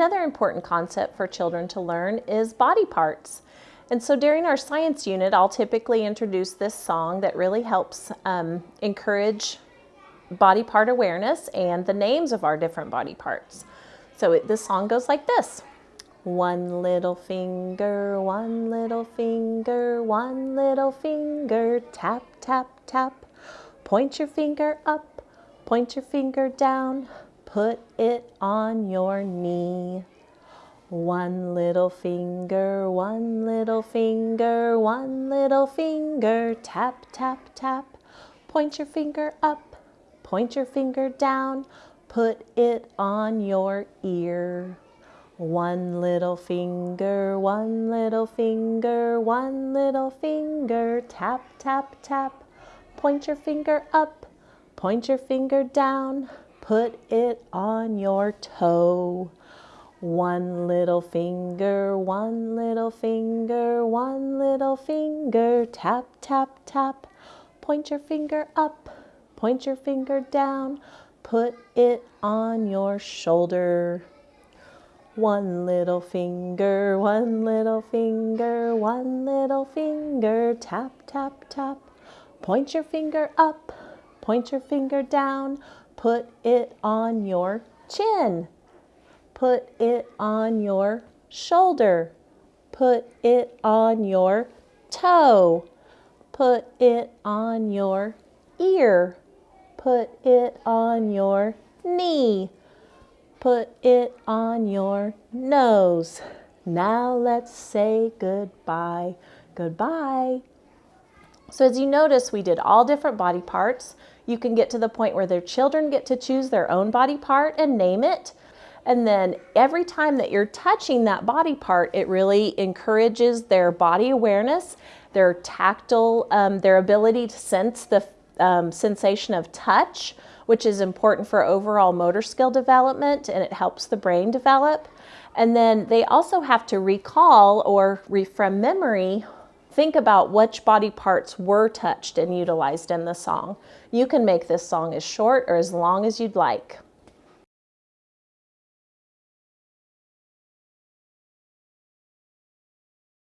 another important concept for children to learn is body parts. And so during our science unit, I'll typically introduce this song that really helps um, encourage body part awareness and the names of our different body parts. So it, this song goes like this. One little finger, one little finger, one little finger, tap, tap, tap. Point your finger up, point your finger down, put it on your knee. One little finger, one little finger, one little finger, tap, tap, tap. Point your finger up, point your finger down, put it on your ear. One little finger, one little finger, one little finger, tap, tap, tap. Point your finger up, point your finger down, put it on your toe. One little finger, one little finger, one little finger, tap, tap, tap. Point your finger up, point your finger down, put it on your shoulder. One little finger, one little finger, one little finger, tap, tap, tap. Point your finger up, point your finger down, put it on your chin. Put it on your shoulder. Put it on your toe. Put it on your ear. Put it on your knee. Put it on your nose. Now let's say goodbye. Goodbye. So as you notice, we did all different body parts. You can get to the point where their children get to choose their own body part and name it. And then every time that you're touching that body part, it really encourages their body awareness, their tactile, um, their ability to sense the um, sensation of touch, which is important for overall motor skill development and it helps the brain develop. And then they also have to recall or from memory, think about which body parts were touched and utilized in the song. You can make this song as short or as long as you'd like.